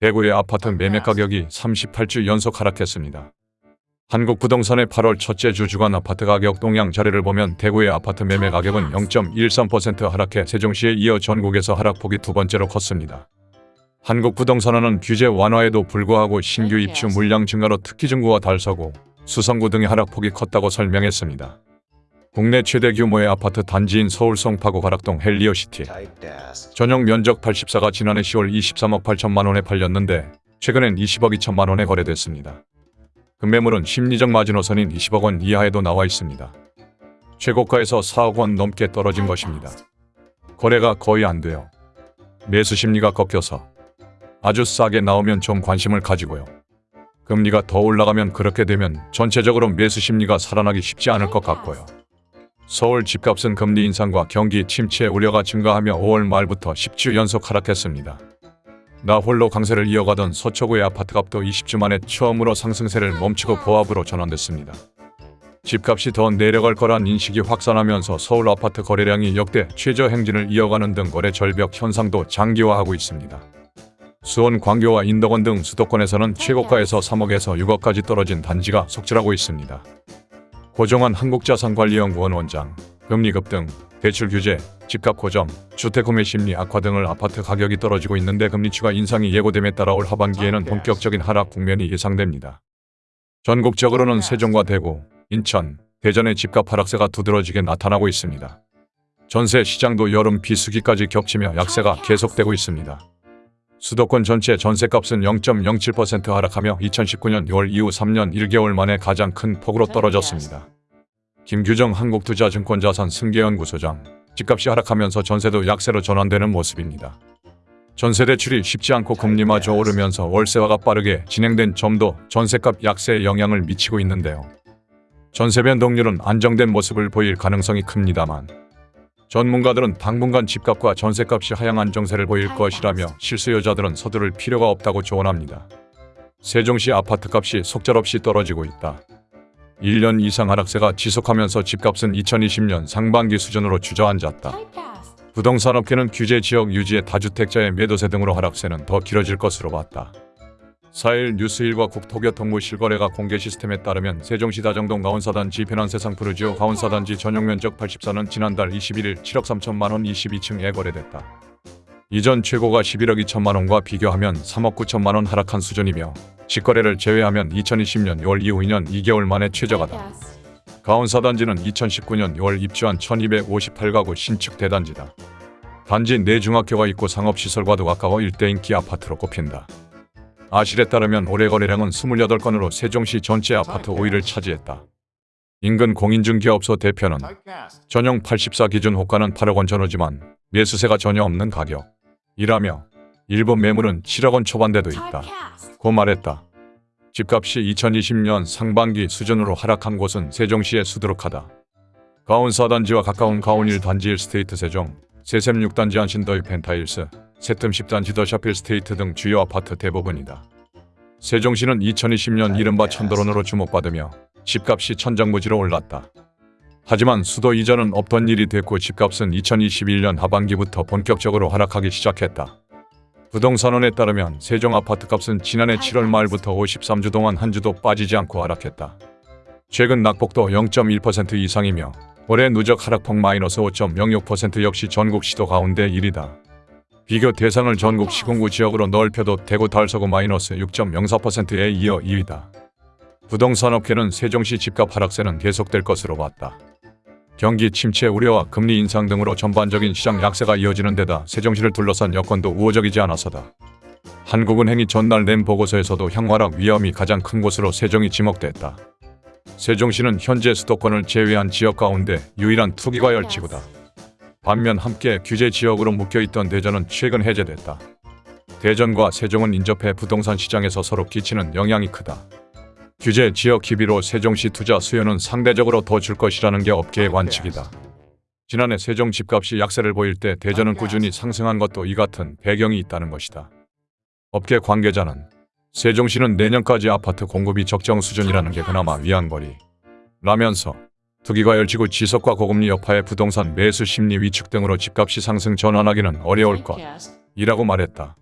대구의 아파트 매매 가격이 38주 연속 하락했습니다. 한국 부동산원의 8월 첫째 주 주간 아파트 가격 동향 자료를 보면 대구의 아파트 매매 가격은 0.13% 하락해 세종시에 이어 전국에서 하락폭이 두 번째로 컸습니다. 한국 부동산원은 규제 완화에도 불구하고 신규 입주 물량 증가로 특히 중구와 달서구, 수성구 등의 하락폭이 컸다고 설명했습니다. 국내 최대 규모의 아파트 단지인 서울 송파구 가락동 헬리오시티 전용 면적 84가 지난해 10월 23억 8천만 원에 팔렸는데 최근엔 20억 2천만 원에 거래됐습니다. 금매물은 심리적 마지노선인 20억 원 이하에도 나와 있습니다. 최고가에서 4억 원 넘게 떨어진 것입니다. 거래가 거의 안 돼요. 매수 심리가 꺾여서 아주 싸게 나오면 좀 관심을 가지고요. 금리가 더 올라가면 그렇게 되면 전체적으로 매수 심리가 살아나기 쉽지 않을 것 같고요. 서울 집값은 금리 인상과 경기 침체 우려가 증가하며 5월 말부터 10주 연속 하락했습니다. 나 홀로 강세를 이어가던 서초구의 아파트값도 20주 만에 처음으로 상승세를 멈추고 보합으로 전환됐습니다. 집값이 더 내려갈 거란 인식이 확산하면서 서울 아파트 거래량이 역대 최저 행진을 이어가는 등 거래 절벽 현상도 장기화하고 있습니다. 수원, 광교와 인덕원 등 수도권에서는 최고가에서 3억에서 6억까지 떨어진 단지가 속출하고 있습니다. 고종환 한국자산관리연구원 원장, 금리 급등, 대출 규제, 집값 고점, 주택 구매 심리 악화 등을 아파트 가격이 떨어지고 있는데 금리 추가 인상이 예고됨에 따라 올 하반기에는 본격적인 하락 국면이 예상됩니다. 전국적으로는 세종과 대구, 인천, 대전의 집값 하락세가 두드러지게 나타나고 있습니다. 전세 시장도 여름 비수기까지 겹치며 약세가 계속되고 있습니다. 수도권 전체 전세값은 0.07% 하락하며 2019년 6월 이후 3년 1개월 만에 가장 큰 폭으로 떨어졌습니다. 김규정 한국투자증권자산 승계연구소장, 집값이 하락하면서 전세도 약세로 전환되는 모습입니다. 전세 대출이 쉽지 않고 금리마저 오르면서 월세화가 빠르게 진행된 점도 전세값 약세에 영향을 미치고 있는데요. 전세 변동률은 안정된 모습을 보일 가능성이 큽니다만 전문가들은 당분간 집값과 전세값이 하향 안정세를 보일 것이라며 실수요자들은 서두를 필요가 없다고 조언합니다. 세종시 아파트값이 속절없이 떨어지고 있다. 1년 이상 하락세가 지속하면서 집값은 2020년 상반기 수준으로 주저앉았다. 부동산업계는 규제 지역 유지의 다주택자의 매도세 등으로 하락세는 더 길어질 것으로 봤다. 4일 뉴스일과 국토교통부 실 거래가 공개 시스템에 따르면 세종시 다정동 가온사단지 편안세 상 푸르지오 가온사단지 전용면적 84는 지난달 21일 7억 3천만 원 22층에 거래됐다. 이전 최고가 11억 2천만 원과 비교하면 3억 9천만 원 하락한 수준이며 직거래를 제외하면 2020년 6월 이후 2년 2개월 만에 최저가다. 가온사단지는 2019년 6월 입주한 1258가구 신축 대단지다. 단지 내 중학교가 있고 상업시설과도 가까워 일대 인 기 아파트로 꼽힌다. 아실에 따르면 올해 거래량은 28건으로 세종시 전체 아파트 5위를 차지했다. 인근 공인중개업소 대표는 전용 84 기준 호가는 8억 원 전후지만 매수세가 전혀 없는 가격이라며 일부 매물은 7억 원 초반대도 있다. 고 말했다. 집값이 2020년 상반기 수준으로 하락한 곳은 세종시에 수두룩하다. 가온 4단지와 가까운 가온 1단지 1스테이트 세종, 세샘 6단지 안신더의 펜타일스, 세틈 10단지 더 샤필 스테이트 등 주요 아파트 대부분이다. 세종시는 2020년 이른바 천도론으로 주목받으며 집값이 천정부지로 올랐다. 하지만 수도 이전은 없던 일이 됐고 집값은 2021년 하반기부터 본격적으로 하락하기 시작했다. 부동산원에 따르면 세종 아파트값은 지난해 7월 말부터 53주 동안 한 주도 빠지지 않고 하락했다. 최근 낙폭도 0.1% 이상이며 올해 누적 하락폭 마이너스 5.06% 역시 전국 시도 가운데 1위다. 비교 대상을 전국 시군구 지역으로 넓혀도 대구 달서구 마이너스 6.04%에 이어 2위다. 부동산업계는 세종시 집값 하락세는 계속될 것으로 봤다. 경기 침체 우려와 금리 인상 등으로 전반적인 시장 약세가 이어지는 데다 세종시를 둘러싼 여건도 우호적이지 않아서다. 한국은행이 전날 낸 보고서에서도 향하락 위험이 가장 큰 곳으로 세종이 지목됐다. 세종시는 현재 수도권을 제외한 지역 가운데 유일한 투기과 열지구다. 반면 함께 규제 지역으로 묶여있던 대전은 최근 해제됐다. 대전과 세종은 인접해 부동산 시장에서 서로 끼치는 영향이 크다. 규제 지역 기비로 세종시 투자 수요는 상대적으로 더 줄 것이라는 게 업계의 관측이다. 지난해 세종 집값이 약세를 보일 때 대전은 꾸준히 상승한 것도 이 같은 배경이 있다는 것이다. 업계 관계자는 세종시는 내년까지 아파트 공급이 적정 수준이라는 게 그나마 위안거리. 라면서 투기과열지구 지속과 고금리 여파의 부동산 매수 심리 위축 등으로 집값이 상승 전환하기는 어려울 것. 이라고 말했다.